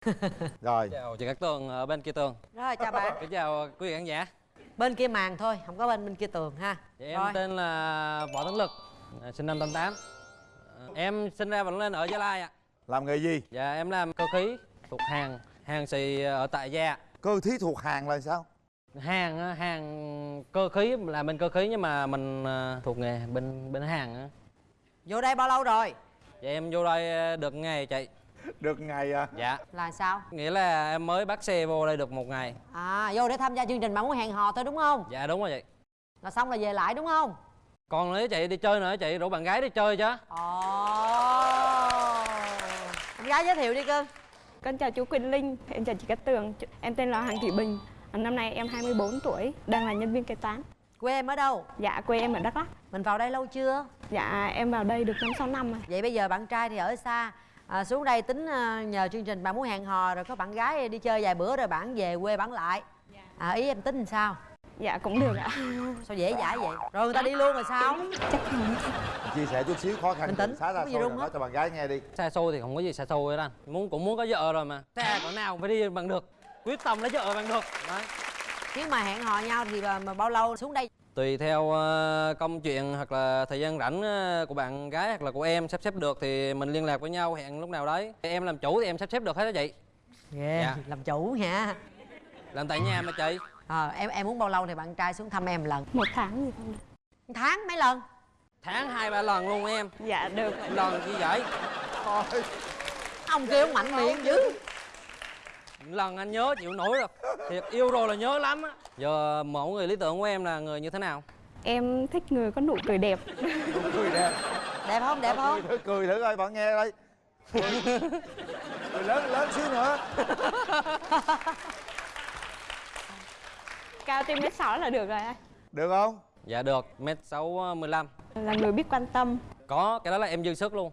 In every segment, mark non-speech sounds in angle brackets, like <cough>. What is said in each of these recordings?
<laughs> rồi. Chào chị Cát Tường ở bên kia tường. Rồi chào bạn. Kính chào quý vị khán giả. Bên kia màn thôi không có bên bên kia tường ha. Dạ, em rồi. tên là võ tấn lực à, sinh năm 88 À, em sinh ra và lớn lên ở gia lai ạ. Làm nghề gì? Dạ em làm cơ khí thuộc hàng hàng xì ở tại gia. Cơ thí thuộc hàng là sao? Hàng á, hàng cơ khí là bên cơ khí nhưng mà mình à, thuộc nghề bên bên hàng á. vô đây bao lâu rồi? Dạ em vô đây được ngày chị <laughs> được ngày à. Dạ. Là sao? Nghĩa là em mới bắt xe vô đây được một ngày. À vô để tham gia chương trình bạn muốn hẹn hò thôi đúng không? Dạ đúng rồi chị. Là xong là về lại đúng không? Còn nữa chị đi chơi nữa chị rủ bạn gái đi chơi chứ. Ồ. Em gái giới thiệu đi cưng Con chào chú Quỳnh Linh, em chào chị Cát Tường. Em tên là Hoàng Thị Bình. Năm nay em 24 tuổi, đang là nhân viên kế toán. Quê em ở đâu? Dạ, quê em ở Đắk Lắk. Mình vào đây lâu chưa? Dạ, em vào đây được 5-6 năm rồi. Vậy bây giờ bạn trai thì ở xa à, xuống đây tính à, nhờ chương trình bạn muốn hẹn hò rồi có bạn gái đi chơi vài bữa rồi bạn về quê bạn lại. À, ý em tính làm sao? Dạ, cũng được ạ. <laughs> Sao dễ dãi vậy? Rồi người ta đi luôn rồi sao? Chắc không. Chia sẻ chút xíu khó khăn Bình tĩnh, xá ra không có gì thôi rung rồi nói hết. cho bạn gái nghe đi. Xa xôi thì không có gì xa xôi hết anh. Muốn cũng muốn có vợ rồi mà. Xa cỡ nào cũng phải đi bằng được. Quyết tâm lấy vợ bằng được. Đấy. nếu mà hẹn hò nhau thì mà, mà bao lâu? Xuống đây tùy theo ờ, công chuyện hoặc là thời gian rảnh ờ, của bạn gái hoặc là của em sắp xếp được thì mình liên lạc với nhau hẹn lúc nào đấy. Em làm chủ thì em sắp xếp được hết đó chị. Ghê Dạ. làm chủ nha làm tại nhà mà chị. Ờ em em muốn bao lâu thì bạn trai xuống thăm em lần? Một tháng gì không một tháng mấy lần? Tháng hai ba lần luôn em. Dạ, được. Lần chi vậy? Thôi ông kia ông mạnh miệng dữ lần anh nhớ chịu nổi rồi. Thiệt yêu rồi là nhớ lắm á. Giờ mẫu người lý tưởng của em là người như thế nào? Em thích người có nụ cười đẹp. Cười đẹp. Đẹp không? Đẹp không? Cười thử cười thử coi bạn nghe đây. Cười, lớn lớn xíu nữa. Cao trên mét 6 là được rồi anh. Được không? Dạ được mét sáu mười lăm. Là người biết quan tâm. Có cái đó là em dư sức luôn.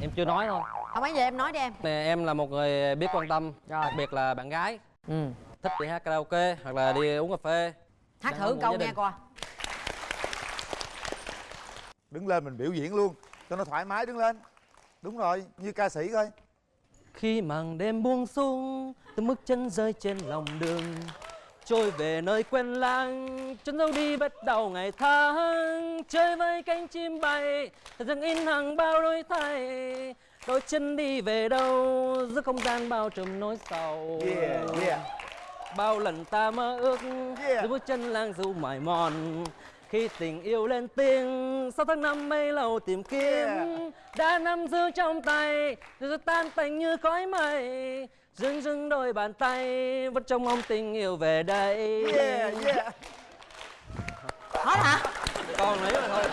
Em chưa nói thôi không mấy giờ em nói đi em. Nè, em là một người biết quan tâm Rồi. đặc biệt là bạn gái. Ừ. Thích đi hát karaoke hoặc là đi uống cà phê. Hát Đang thử câu nghe coi. Đứng lên mình biểu diễn luôn cho nó thoải mái đứng lên. Đúng rồi như ca sĩ coi khi màn đêm buông xuống từng bước chân rơi trên lòng đường trôi về nơi quen lãng chân dấu đi bắt đầu ngày tháng. Chơi với cánh chim bay dâng in hàng bao đổi thay đôi chân đi về đâu giữa không gian bao trùm nỗi sầu. Yeah yeah. Bao lần ta mơ ước Yeah. giữa bước chân lang du mỏi mòn. Khi tình yêu lên tiếng sau tháng năm mấy lâu tìm kiếm. Yeah. đã nắm giữ trong tay rồi tan tành như khói mây. Dưng dưng đôi bàn tay vẫn trông mong tình yêu về đây. Yeah yeah. Hết hả? Còn lấy mà thôi.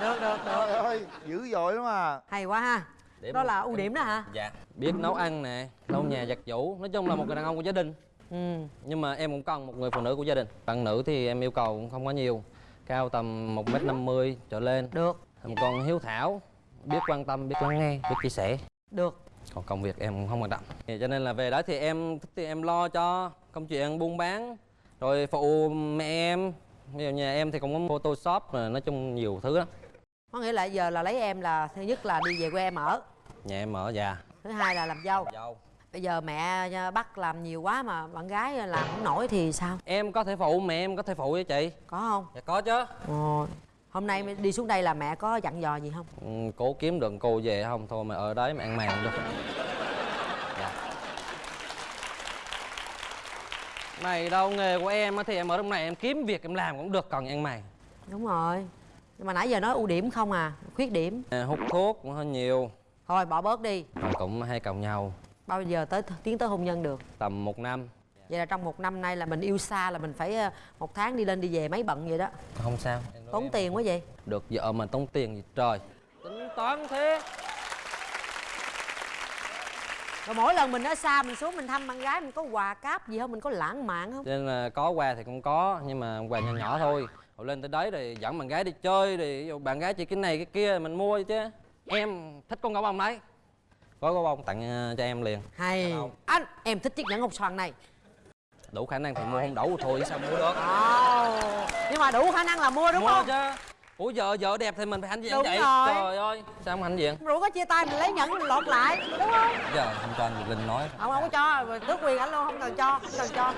Được được được. Trời ơi dữ dội lắm à. Hay quá ha Để đó là ưu điểm đó hả? Dạ. Biết nấu ăn nè lau nhà giặt giũ. Nói chung là một người đàn ông của gia đình. Ừ. Nhưng mà em cũng cần một người phụ nữ của gia đình. Bạn nữ thì em yêu cầu cũng không có nhiều. Cao tầm một m năm mươi trở lên. Được. Một con hiếu thảo. Biết quan tâm biết lắng nghe biết chia sẻ. Được. Còn công việc em cũng không quan trọng. Thì cho nên là về đó thì em thích thì em lo cho công chuyện buôn bán rồi phụ mẹ em. Ví dụ nhà em thì cũng có photoshop rồi nói chung nhiều thứ lắm. Có nghĩa là giờ là lấy em là thứ nhất là đi về quê em ở nhà em ở già thứ hai là làm dâu. Dâu. Bây giờ mẹ à, bắt làm nhiều quá mà bạn gái làm không nổi thì sao? Em có thể phụ mẹ em có thể phụ với chị. Có không? Dạ có chứ. Ồ hôm nay đi xuống đây là mẹ có dặn dò gì không? Ừ, cố kiếm được cô về không? Thôi mà ở đấy mà ăn màng luôn. Dạ. Mày đâu nghề của em thì em ở trong này em kiếm việc em làm cũng được còn ăn mày đúng rồi. Nhưng mà nãy giờ nói ưu điểm không à khuyết điểm. À, hút thuốc cũng hơi nhiều thôi bỏ bớt đi. Cũng hay càu nhau. Bao giờ tới tiến tới hôn nhân được? Tầm một năm. Vậy là trong một năm nay là mình yêu xa là mình phải ờ, một tháng đi lên đi về mấy bận vậy đó. Không sao. Tốn tiền quá vậy? Được vợ mà tốn tiền gì trời. Tính toán thế rồi mỗi lần mình ở xa mình xuống mình thăm bạn gái mình có quà cáp gì không? Mình có lãng mạn không? Nên là có quà thì cũng có nhưng mà quà nhỏ nhỏ thôi. Rồi lên tới đấy rồi dẫn bạn gái đi chơi thì dụ bạn gái chỉ cái này cái kia mình mua chứ em thích con gấu bông đấy. Có gấu bông tặng ờ, cho em liền. Hay. Anh em thích chiếc nhẫn ngọc xoàn này. Đủ khả năng thì mua không đủ thôi sao mua được? Ồ, nhưng mà đủ khả năng là mua đúng mua không? chứ. Ủa vợ vợ đẹp thì mình phải hãnh diện Đúng vậy? rồi. trời ơi sao không hãnh diện? Rủ có chia tay mình lấy nhẫn mình lột lại đúng không? Giờ không cho anh Việt Linh nói. Không không có cho. Tước quyền ảnh luôn không cần cho không cần cho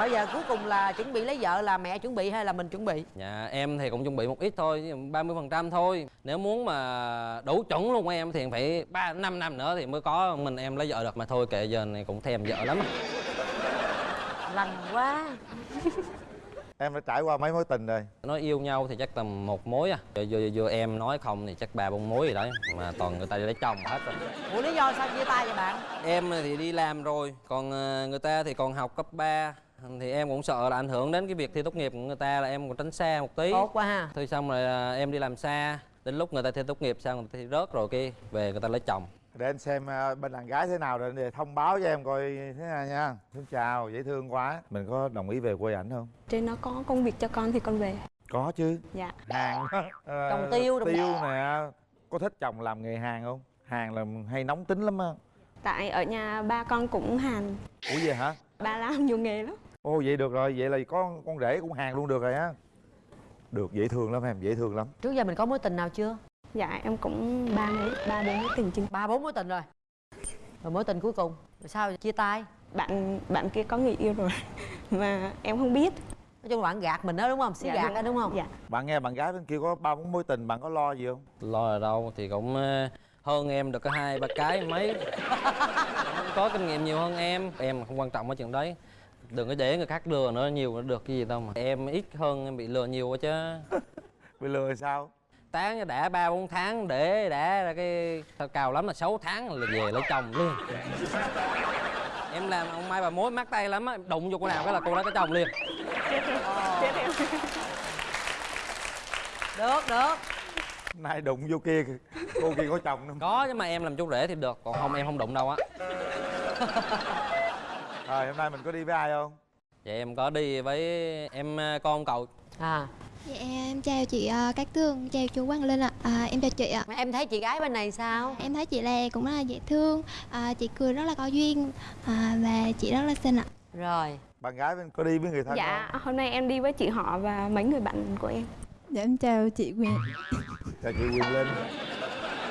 bây giờ cuối cùng là chuẩn bị lấy vợ là mẹ chuẩn bị hay là mình chuẩn bị Dạ em thì cũng chuẩn bị một ít thôi, 30 phần trăm thôi. Nếu muốn mà đủ chuẩn luôn em thì phải ba năm năm nữa thì mới có mình em lấy vợ được mà thôi kệ giờ này cũng thèm vợ lắm. lành quá <laughs> em đã trải qua mấy mối tình rồi Nói yêu nhau thì chắc tầm một mối à. Giờ, giờ, giờ em nói không thì chắc ba bốn mối gì đấy mà toàn người ta đi lấy chồng hết rồi. ủa lý do sao chia tay vậy bạn Em thì đi làm rồi, còn ờ, người ta thì còn học cấp 3 thì em cũng sợ là ảnh hưởng đến cái việc thi tốt nghiệp của người ta là em cũng tránh xa một tí. tốt quá ha. Thôi xong rồi à, em đi làm xa. Đến lúc người ta thi tốt nghiệp xong người ta thi rớt rồi kia Về người ta lấy chồng. Để anh xem ờ, bên đàn gái thế nào rồi để thông báo cho em coi thế nào nha. Xin chào dễ thương quá. Mình có đồng ý về quê ảnh không? Trên nó có công việc cho con thì con về. Có chứ. Dạ. Hàng Trồng tiêu, trồng- tiêu nè có thích chồng làm nghề hàng không? Hàng là hay nóng tính lắm á. Tại ở nhà ba con cũng hàn ủa vậy hả? Ba làm nhiều nghề lắm ồ vậy được rồi vậy là có con rể cũng hàng luôn được rồi á. Được dễ thương lắm em dễ thương lắm. Trước giờ mình có mối tình nào chưa? Dạ em cũng ba mối ba bốn mối tình chừng ba bốn mối tình rồi. Rồi mối tình cuối cùng rồi sao chia tay? Bạn bạn kia có người yêu rồi <laughs> mà em không biết. Nói chung là bạn gạt mình đó đúng không? Xí Dạ, gạt đó đúng không? Dạ. Bạn nghe bạn gái bên kia có ba bốn mối tình bạn có lo gì không? Lo ở đâu thì cũng ờ, hơn em được có hai ba cái mấy. <laughs> Có kinh nghiệm nhiều hơn em. Em không quan trọng ở chuyện đấy Đừng có để người khác lừa nữa nhiều nó được cái gì đâu mà. Em ít hơn em bị lừa nhiều quá chứ. <laughs> Bị lừa sao? Tán đã ba bốn tháng để đã ra cái tao cao lắm là 6 tháng là về lấy chồng luôn. Em làm ông mai bà mối mắc tay lắm á Đụng vô cô nào cái là cô đó có chồng liền. Được được. Nay đụng vô kia cô kia có chồng nữa Có nhưng mà em làm chú rể thì được Còn không em không đụng đâu á <laughs> rồi hôm nay mình có đi với ai không? Vậy em có đi với em ờ, con cậu. À. Dạ em chào chị ờ, Cát Tường, chào chú Quang Linh ạ. À, em chào chị ạ. mà em thấy chị gái bên này sao? Em thấy chị là cũng rất là dễ thương, à, chị cười rất là có duyên. À, và chị rất là xinh ạ. rồi. Bạn gái bên có đi với người thân dạ không? hôm nay em đi với chị họ và mấy người bạn của em. Dạ em chào chị Quyền, chào chị Quyền Linh.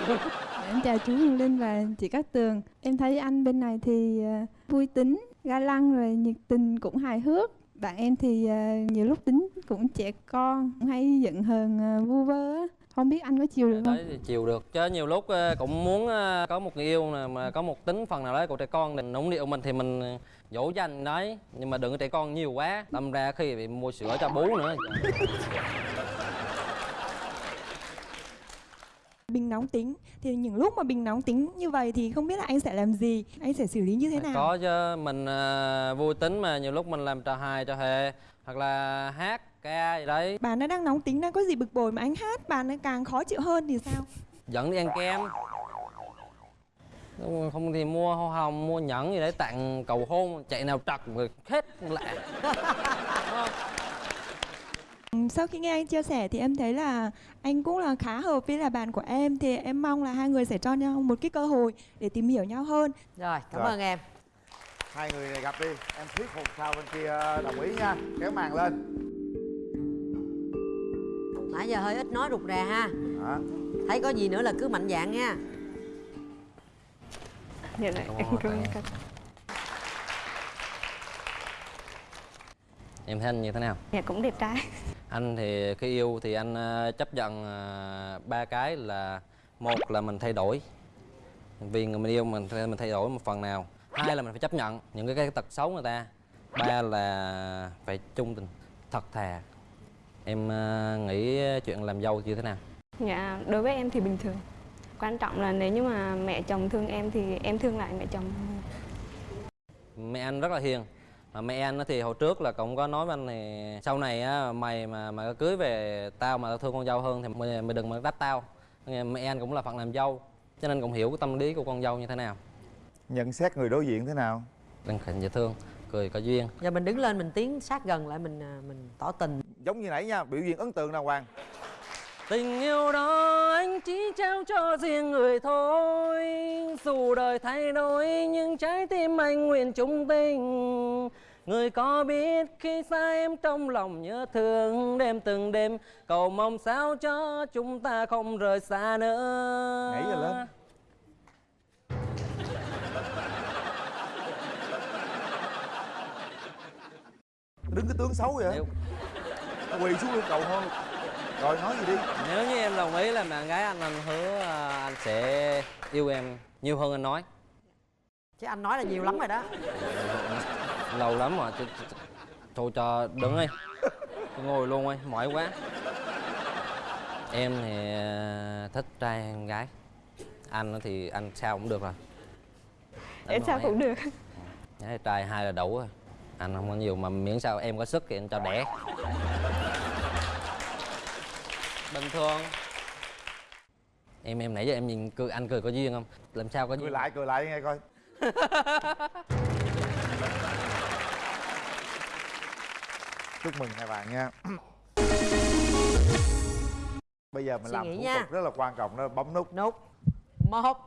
dạ, <laughs> em chào chú Huyền Linh và chị Cát Tường. Em thấy anh bên này thì ờ, vui tính, ga lăng rồi nhiệt tình cũng hài hước. Bạn em thì ờ, nhiều lúc tính cũng trẻ con, hay giận hờn ờ, vu vơ. Không biết anh có chiều được không? đấy thì chiều được chứ nhiều lúc cũng muốn có một người yêu nè mà có một tính phần nào đấy của trẻ con thì nũng điệu mình thì mình dỗ dành đấy nhưng mà đừng có trẻ con nhiều quá đâm ra khi bị mua sữa cho bú nữa Bình nóng tính thì những lúc mà bình nóng tính như vậy thì không biết là anh sẽ làm gì, anh sẽ xử lý như thế nào? có chứ mình ờ, vui tính mà nhiều lúc mình làm trò hài trò hề hoặc là hát ca gì đấy Bạn nó đang nóng tính đang có gì bực bội mà anh hát bạn nó càng khó chịu hơn thì sao? dẫn đi ăn kem không thì mua hoa hồng mua nhẫn gì đấy tặng cầu hôn chạy nào trật rồi hết lạ <laughs> Sau khi nghe anh chia sẻ thì em thấy là anh cũng là khá hợp với là bạn của em. Thì em mong là hai người sẽ cho nhau một cái cơ hội để tìm hiểu nhau hơn. rồi cảm Rồi. ơn em. Hai người này gặp đi. Em thuyết phục sao bên kia đồng ý nha. Kéo màn lên. Nãy giờ hơi ít nói rụt rè ha. Đó. thấy có gì nữa là cứ mạnh dạn nha. Dạ dạ em ơn cảm ơn bạn. các em thấy anh như thế nào? Dạ cũng đẹp trai. Anh thì khi yêu thì anh ờ, chấp nhận ờ, ba cái là một là mình thay đổi. Vì người mình yêu mình mình thay đổi một phần nào. Hai là mình phải chấp nhận những cái, cái tật xấu người ta. Ba là phải trung tình thật thà. Em ờ, nghĩ chuyện làm dâu như thế nào? Dạ đối với em thì bình thường. Quan trọng là nếu như mà mẹ chồng thương em thì em thương lại mẹ chồng. Mẹ anh rất là hiền mà mẹ anh thì hồi trước là cũng có nói với anh thì sau này á mày mà mà cưới về tao mà tao thương con dâu hơn thì mày, mày đừng mà đắp tao. Nghe mẹ anh cũng là phận làm dâu cho nên cũng hiểu cái tâm lý của con dâu như thế nào. Nhận xét người đối diện thế nào? Đừng khỉnh dễ thương cười có duyên. Giờ mình đứng lên mình tiến sát gần lại mình à, mình tỏ tình. Giống như nãy nha biểu diễn ấn tượng nào hoàng tình yêu đó anh chỉ trao cho riêng người thôi. Dù đời thay đổi nhưng trái tim anh nguyện chung tình Người có biết khi xa em trong lòng nhớ thương. Đêm từng đêm cầu mong sao cho chúng ta không rời xa nữa. Nhảy rồi lên. đứng cái tướng xấu vậy nếu, quỳ xuống yêu cầu thôi rồi nói gì đi. Nếu như em đồng ý làm bạn gái anh Anh hứa à, anh sẽ yêu em nhiều hơn anh nói. Chứ anh nói là nhiều lắm rồi đó. Lâu lắm rồi ch- Thôi cho đứng đi. Tôi ngồi luôn đi, mỏi quá. Em thì à, thích trai hơn gái. Anh thì anh sao cũng được rồi. Em sao cũng được. Gái trai hai là đủ rồi. Anh không có nhiều mà miễn sao em có sức thì anh cho đẻ Bình thường. Em em nãy giờ em nhìn cười anh cười có duyên không? Làm sao có cười duyên? lại cười lại nghe coi. <laughs> Chúc mừng hai bạn nha. Bây giờ mình Suy làm thủ nha. tục rất là quan trọng đó bấm nút. Nút. Một.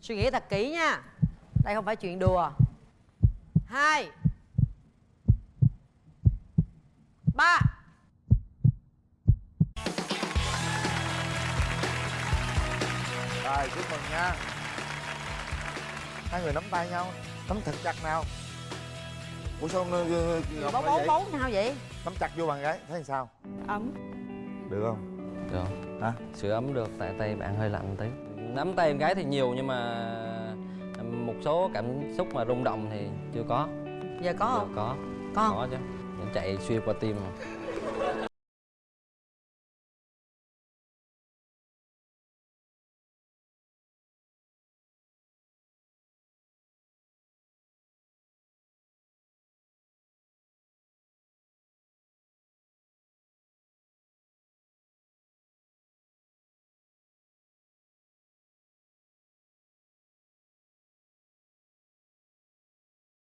Suy nghĩ thật kỹ nha. Đây không phải chuyện đùa. Hai. Ba rồi chúc mừng nha. Hai người nắm tay nhau. Nắm thật. Chặt nào? Ủa sao ngọc bấu bấu vậy? bấu nào vậy? Nắm chặt vô bàn gái thấy sao? Ấm. Được không? Được. Hả? Sửa ấm được tại tay bạn hơi lạnh tí. Nắm tay em gái thì nhiều nhưng mà một số cảm xúc mà rung động thì chưa có. Giờ có Chưa không? có. Có có chứ. Chạy xuyên qua tim mà